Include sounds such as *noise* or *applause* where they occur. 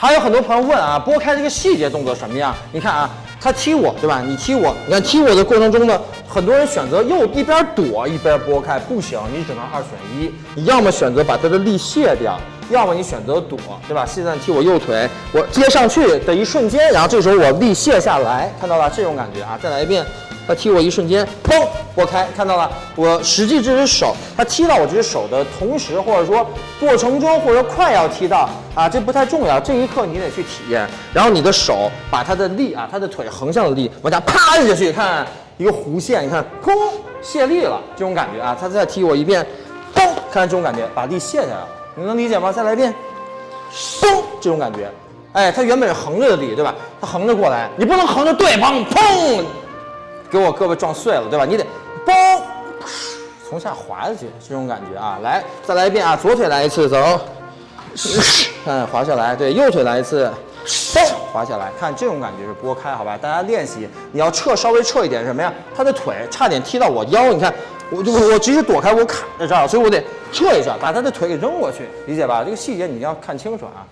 还有很多朋友问啊，拨开这个细节动作什么样？你看啊，他踢我，对吧？你踢我，你看踢我的过程中呢，很多人选择又一边躲一边拨开，不行，你只能二选一，你要么选择把他的力卸掉，要么你选择躲，对吧？现在踢我右腿，我接上去的一瞬间，然后这时候我力卸下来，看到了这种感觉啊？再来一遍。他踢我一瞬间，砰，拨开，看到了。我实际这只手，他踢到我这只手的同时，或者说过程中，或者快要踢到啊，这不太重要。这一刻你得去体验。然后你的手把他的力啊，他的腿横向的力往下啪下去，看一个弧线，你看，砰，卸力了，这种感觉啊。他再踢我一遍，砰，看这种感觉，把力卸下来了。你能理解吗？再来一遍，砰，这种感觉。哎，他原本是横着的力，对吧？他横着过来，你不能横着对方，砰。给我胳膊撞碎了，对吧？你得，从下滑下去，这种感觉啊！来，再来一遍啊！左腿来一次，走，*laughs* 看滑下来，对，右腿来一次，嘣，滑下来，看这种感觉是拨开，好吧？大家练习，你要撤，稍微撤一点，什么呀？他的腿差点踢到我腰，你看，我就 *laughs* 我直接躲开，我卡在这儿，所以我得撤一下，把他的腿给扔过去，理解吧？这个细节你要看清楚啊！